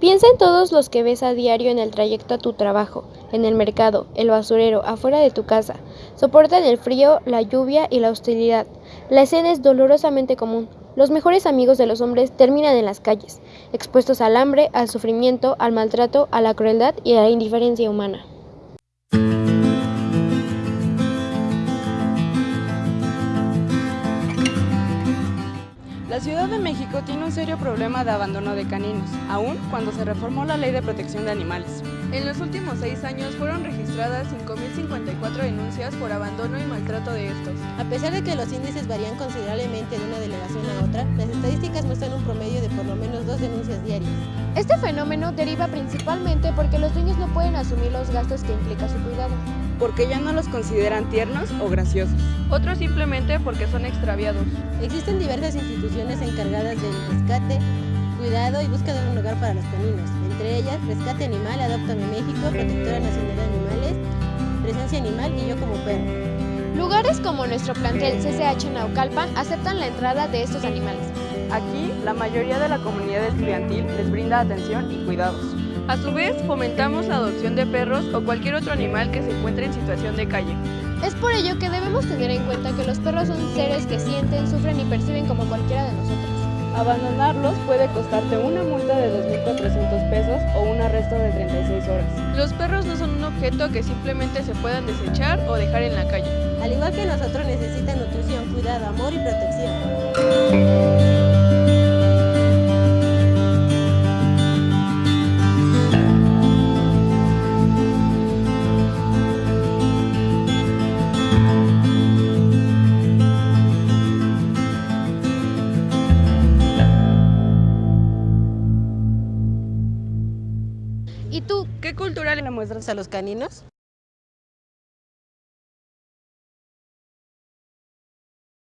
Piensa en todos los que ves a diario en el trayecto a tu trabajo, en el mercado, el basurero, afuera de tu casa. Soportan el frío, la lluvia y la hostilidad. La escena es dolorosamente común. Los mejores amigos de los hombres terminan en las calles, expuestos al hambre, al sufrimiento, al maltrato, a la crueldad y a la indiferencia humana. La Ciudad de México tiene un serio problema de abandono de caninos, aún cuando se reformó la Ley de Protección de Animales. En los últimos seis años fueron registradas 5.054 denuncias por abandono y maltrato de estos. A pesar de que los índices varían considerablemente de una delegación a otra, las estadísticas muestran un promedio de por lo menos dos denuncias diarias. Este fenómeno deriva principalmente porque los dueños no pueden asumir los gastos que implica su cuidado. Porque ya no los consideran tiernos o graciosos. Otros simplemente porque son extraviados. Existen diversas instituciones encargadas del rescate, cuidado y búsqueda de un lugar para los caninos, entre ellas Rescate Animal, Adoptame México, Protectora Nacional de Animales, Presencia Animal y Yo como Perro. Lugares como nuestro plantel CCH Naucalpan aceptan la entrada de estos animales. Aquí, la mayoría de la comunidad estudiantil les brinda atención y cuidados. A su vez, fomentamos la adopción de perros o cualquier otro animal que se encuentre en situación de calle. Es por ello que debemos tener en cuenta que los perros son seres que sienten, sufren y perciben como cualquiera de nosotros. Abandonarlos puede costarte una multa de 2.400 pesos o un arresto de 36 horas. Los perros no son un objeto que simplemente se puedan desechar o dejar en la calle. Al igual que nosotros necesitan nutrición, cuidado, amor y protección. ¿Y tú? ¿Qué cultura le muestras a los caninos?